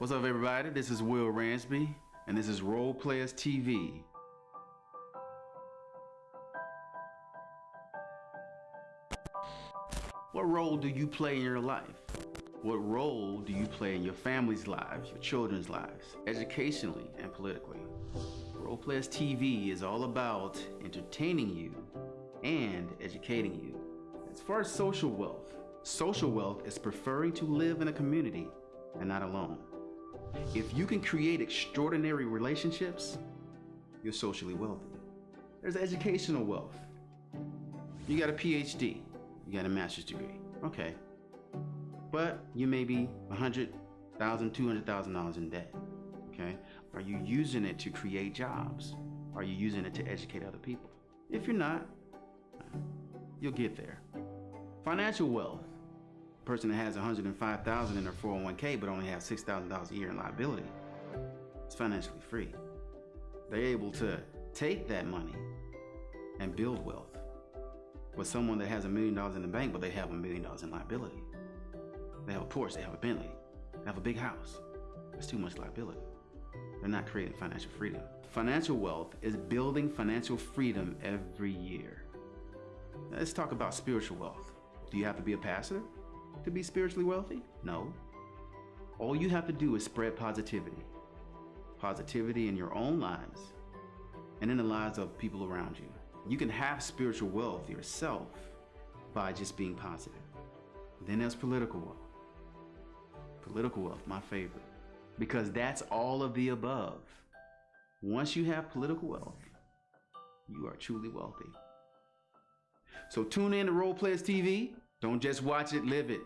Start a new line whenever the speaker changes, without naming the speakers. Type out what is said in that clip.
What's up, everybody? This is Will Ransby, and this is Role Players TV. What role do you play in your life? What role do you play in your family's lives, your children's lives, educationally and politically? Role Players TV is all about entertaining you and educating you. As far as social wealth, social wealth is preferring to live in a community and not alone. If you can create extraordinary relationships, you're socially wealthy. There's educational wealth. You got a PhD, you got a master's degree, okay. But you may be $100,000, $200,000 in debt, okay? Are you using it to create jobs? Are you using it to educate other people? If you're not, you'll get there. Financial wealth person that has 105,000 in their 401k but only has $6,000 a year in liability is financially free. They're able to take that money and build wealth. with someone that has a million dollars in the bank but they have a million dollars in liability. They have a Porsche, they have a Bentley, they have a big house. That's too much liability. They're not creating financial freedom. Financial wealth is building financial freedom every year. Let's talk about spiritual wealth. Do you have to be a pastor? To be spiritually wealthy? No. All you have to do is spread positivity. Positivity in your own lives and in the lives of people around you. You can have spiritual wealth yourself by just being positive. Then there's political wealth. Political wealth, my favorite, because that's all of the above. Once you have political wealth, you are truly wealthy. So tune in to Role Players TV don't just watch it, live it.